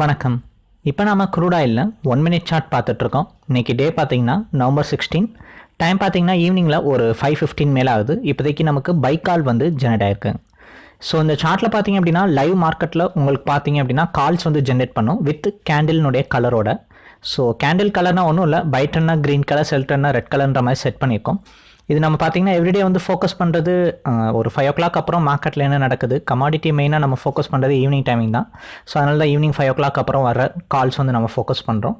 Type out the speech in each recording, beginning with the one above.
வணக்கம். இப்போ நாம் க்ரூட் ஆயிலில் ஒன் மினிட் சார்ட் பார்த்துட்ருக்கோம் இன்றைக்கி டே பார்த்தீங்கன்னா நவம்பர் சிக்ஸ்டீன் டைம் பார்த்தீங்கன்னா ஈவினிங்கில் ஒரு ஃபைவ் ஃபிஃப்டீன் மேலே ஆகுது. இப்போதைக்கு நமக்கு பைக் கால் வந்து ஜெனரேட் ஆயிருக்கு. ஸோ இந்த சார்ட்டில் பார்த்தீங்க அப்படின்னா லைவ் மார்க்கெட்டில் உங்களுக்கு பார்த்தீங்க அப்படின்னா கால்ஸ் வந்து ஜென்ரேட் பண்ணும் வித் கேண்டில்னுடைய கலரோட ஸோ கேண்டில் கலர்னால் ஒன்றும் இல்லை பைட்டன்னா க்ரீன் கலர் செல்டன்னா ரெட் கலர்ன்ற மாதிரி செட் பண்ணியிருக்கோம். இது நம்ம பார்த்தீங்கன்னா எவ்ரிடே வந்து ஃபோக்கஸ் பண்ணுறது ஒரு ஃபைவ் ஓ கிளாக் அப்புறம் மார்க்கெட்டில் என்ன நடக்குது? கமாடிட்டி மெயினாக நம்ம ஃபோக்கஸ் பண்ணுறது ஈவினிங் டைமிங் தான். ஸோ அதனால தான் ஈவினிங் ஃபைவ் ஓ கிளாக் அப்புறம் வர கால்ஸ் வந்து நம்ம ஃபோக்கஸ் பண்ணுறோம்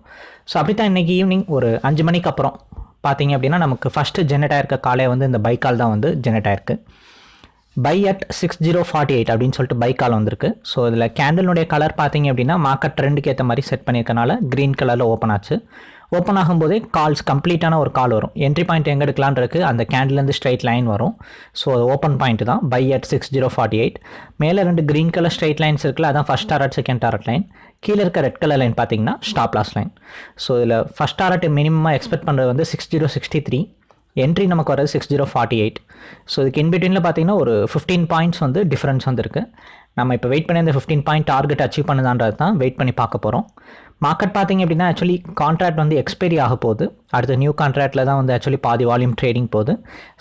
ஸோ அப்படி தான் இன்றைக்கி ஈவினிங் ஒரு அஞ்சு மணிக்கு அப்புறம் பார்த்தீங்க அப்படின்னா நமக்கு ஃபஸ்ட்டு ஜெனரேட் ஆயிருக்க காலே வந்து இந்த பை கால் தான் வந்து ஜெனரேட் ஆயிருக்கு. Buy at six zero forty eight அப்படின்னு சொல்லிட்டு பை கால் வந்திருக்கு. ஸோ இதில் கேண்டலுடைய கலர் பார்த்தீங்க அப்படின்னா மார்க்கெட் ட்ரெண்டுக்கு ஏற்ற மாதிரி செட் பண்ணியிருக்கனால க்ரீன் கலரில் ஓப்பன் ஆச்சு. ஓப்பன் ஆகும்போதே கால்ஸ் கம்ப்ளீட்டான ஒரு கால் வரும். என்ட்ரி பாயிண்ட் எங்கே எடுக்கலான் இருக்கு அந்த கேண்டிலேருந்து ஸ்ட்ரைட் லைன் வரும். ஸோ ஓப்பன் பாயிண்ட் தான். Buy at six zero forty eight மேலே ரெண்டு க்ரீன் கலர் ஸ்ட்ரைட் லைன்ஸ் இருக்குல்ல அதான் first target second target line கீழே இருக்க ரெட் கலர் லைன் பார்த்தீங்கன்னா ஸ்டாப் லாஸ் லைன் ஸோ இதில் ஃபஸ்ட் டாரட் மினிமமாக எக்ஸ்பெக்ட் பண்ணுறது வந்து six zero sixty three entry நமக்கு வரது six zero forty eight so இதுக்கு இன்பிட்வீனில் பார்த்தீங்கன்னா ஒரு ஃபிஃப்டீன் பாயிண்ட்ஸ் வந்து டிஃப்ரென்ஸ் வந்துருக்கு. நம்ம இப்போ வெயிட் பண்ணி அந்த ஃபிஃப்டீன் பாயிண்ட் டார்கெட் அச்சீவ் பண்ணுதான்றது தான் வெயிட் பண்ணி பார்க்க போகிறோம் மார்க்கெட் பார்த்தீங்க அப்படின்னா ஆக்சுவலி கான்ட்ராக்ட் வந்து எக்ஸ்பைரி ஆக போகுது. அடுத்த நியூ கான்ட்ராக்டில் தான் வந்து ஆக்சுவலி பாதி வால்யூம் ட்ரேடிங் போகுது.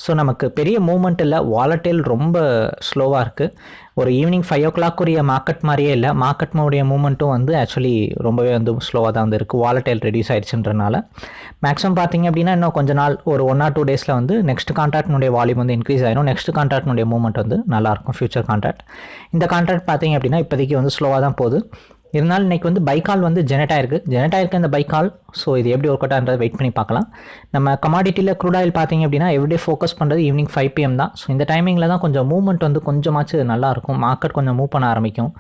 ஸோ நமக்கு பெரிய மூவ்மெண்ட் இல்லை. வாலட்டைல் ரொம்ப ஸ்லோவாக இருக்குது ஒரு ஈவினிங் ஃபைவ் ஓ கிளாக் உரிய மார்க்கெட் மாதிரியே இல்லை. மார்க்கெட் மூமெண்ட்டும் மூவ்மெண்ட்டும் வந்து ஆக்சுவலி ரொம்பவே வந்து ஸ்லோவாக தான் வந்து இருக்குது வாலட்டைல் ரெடியூஸ் ஆயிடுச்சுன்றனால. மேக்ஸிமம் பார்த்தீங்க அப்படின்னா இன்னும் கொஞ்ச நாள் ஒரு ஒன் ஆர் டூ டேஸில் வந்து நெக்ஸ்ட் கான்ட்ராக்ட்னுடைய வால்யூம் வந்து இன்க்ரீஸ் ஆயிரும். நெக்ஸ்ட் கான்ட்ராக்ட்னுடைய மூவ்மெண்ட் வந்து நல்லாயிருக்கும் ஃபியூச்சர் கான்ட்ராக்ட் இந்த கான்ட்ராக்ட் பார்த்தீங்க அப்படின்னா இப்போதைக்கு வந்து ஸ்லோவாக தான் போகுது. இருந்தாலும் இன்றைக்கி வந்து பைக்கால் வந்து ஜெனட் ஆயிருக்கு. ஜெனட் ஆயிருக்கு இந்த பைக்கால் ஸோ இது எப்படி ஒர்க் அவுட் வெயிட் பண்ணி பார்க்கலாம். நம்ம கமாடிட்டியில் க்ரூட் ஆயில் பார்த்தீங்க அப்படின்னா எவ்ரிடே ஃபோக்கஸ் பண்ணுறது ஈவினிங் ஃபைவ் பிஎம் தான். ஸோ இந்த டைமிங்கில் தான் கொஞ்சம் மூவ்மெண்ட் வந்து கொஞ்சமாச்சு நல்லாயிருக்கும் மார்க்கெட் கொஞ்சம் மூவ் பண்ண ஆரம்பிக்கும்.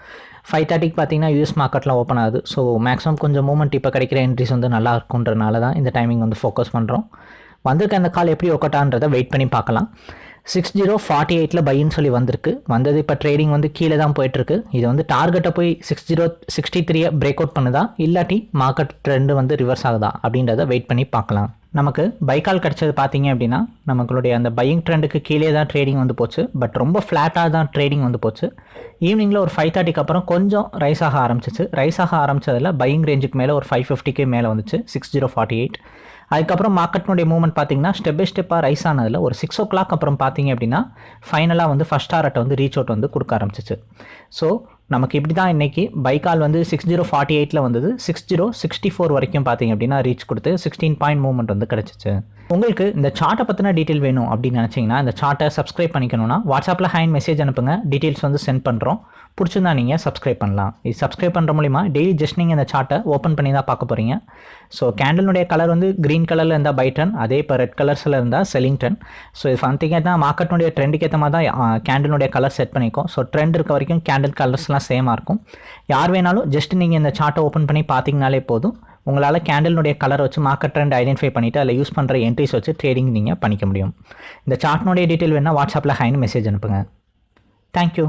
ஃபைவ் தேர்ட்டிக்கு பார்த்தீங்கன்னா யூஎஸ் மார்க்கெட்லாம் ஓப்பன் ஆகுது. ஸோ மேக்ஸிமம் கொஞ்சம் மூவ்மெண்ட் இப்போ கிடைக்கிற என்ட்ரிஸ் வந்து நல்லா இருக்குன்றனால தான் இந்த டைமிங் வந்து ஃபோக்கஸ் பண்ணுறோம் வந்திருக்க அந்த கால் எப்படி ஒர்க் அவுட் ஆகிறத வெயிட் பண்ணி பார்க்கலாம். சிக்ஸ் ஜீரோ ஃபார்ட்டி எயிட்டில் பைன்னு சொல்லி வந்திருக்கு. வந்தது இப்போ ட்ரேடிங் வந்து கீழே தான் போயிட்டுருக்கு. இது வந்து டார்கெட்டை போய் சிக்ஸ் ஜீரோ சிக்ஸ்டி த்ரீயை பிரேக் அவுட் பண்ணுதா? இல்லாட்டி மார்க்கெட் ட்ரெண்டு வந்து ரிவர்ஸ் ஆகுதா? அப்படின்றத வெயிட் பண்ணி பார்க்கலாம். நமக்கு பைக்கால் கிடச்சது பார்த்தீங்க அப்படின்னா நம்மளுடைய அந்த பையிங் ட்ரெண்டுக்கு கீழே தான் ட்ரேடிங் வந்து போச்சு. பட் ரொம்ப ஃப்ளாட்டாக தான் ட்ரேடிங் வந்து போச்சு. ஈவினிங்கில் ஒரு ஃபைவ் தேர்ட்டிக்கு அப்புறம் கொஞ்சம் ரைஸ் ஆக ஆரம்பிச்சிச்சு. ரைஸ் ஆக ஆரம்பிச்சதில் பையிங் ரேஞ்சுக்கு மேலே ஒரு ஃபைவ் ஃபிஃப்டிக்கு மேலே வந்துச்சு. சிக்ஸ் ஜீரோ ஃபார்ட்டி எயிட் அதுக்கப்புறம் மார்க்கெட்னுடைய மூவ்மெண்ட் பார்த்தீங்கன்னா ஸ்டெப் பை ஸ்டெப்பாக ரைஸ் ஆனதில் ஒரு சிக்ஸ் ஓ கிளாக் அப்புறம் பார்த்தீங்க அப்படின்னா ஃபைனலாக வந்து ஃபஸ்ட் டாரட்டை வந்து ரீச் அவுட் வந்து கொடுக்க ஆரம்பிச்சிச்சு. ஸோ நமக்கு இப்படி தான் இன்றைக்கி பைக்கால் வந்து சிக்ஸ் ஜீரோ ஃபார்ட்டி எயிட்டில் வந்தது. சிக்ஸ் ஜீரோ சிக்ஸ்டி ஃபோர் வரைக்கும் பார்த்தீங்க அப்படின்னா ரீச் கொடுத்து சிக்ஸ்டீன் பாயிண்ட் மூவ்மெண்ட் வந்து கிடச்சிச்சு. உங்களுக்கு இந்த சார்ட்டை பற்றின டீட்டெயில் வேணும் அப்படின்னு நினச்சிங்கன்னா இந்த சார்ட்டை சப்ஸ்கிரைப் பண்ணிக்கணும்னா வாட்ஸ்அப்பில் ஹேண்ட் மெசேஜ் அனுப்புங்க. டீட்டெயில்ஸ் வந்து சென்ட் பண்ணுறோம் பிடிச்சிருந்தா நீங்கள் சப்ஸ்கிரைப் பண்ணலாம். இது சப்ஸ்கிரைப் பண்ணுற மூலிமா டெய்லி ஜஸ்ட் நீங்கள் இந்த சார்ட்டை ஓப்பன் பண்ணி தான் பார்க்க போகிறீங்க ஸோ கேண்டலுடைய கலர் வந்து க்ரீன் கலரில் இருந்தால் பை டன் அதே இப்போ ரெட் கலர்ஸில் இருந்தால் செலிங்டன் ஸோ இது ஃபந்திங்க தான் மார்க்கெட்டுடைய ட்ரெண்டுக்கு ஏற்ற மாதிரி தான் கேண்டலுடைய கலர் செட் பண்ணிக்கும். ஸோ ட்ரெண்ட் இருக்க வரைக்கும் கேண்டில் கலர்ஸ்லாம் சேமாக இருக்கும். யார் வேணாலும் ஜஸ்ட் நீங்கள் இந்த சார்ட்டை ஓப்பன் பண்ணி பார்த்தீங்கனாலே போதும். உங்களால் கேண்டலினுடைய கலர் வச்சு மார்க்கெட் ட்ரெண்ட் ஐடென்டிஃபை பண்ணிவிட்டு அதில் யூஸ் பண்ணுற என்ட்ரிஸ் வச்சு ட்ரேடிங் நீங்கள் பண்ணிக்க முடியும். இந்த சார்ட்னுடைய டீட்டெயில் வேணால் வாட்ஸ்அப்பில் ஹைன்னு மெசேஜ் அனுப்புங்க. தேங்க்யூ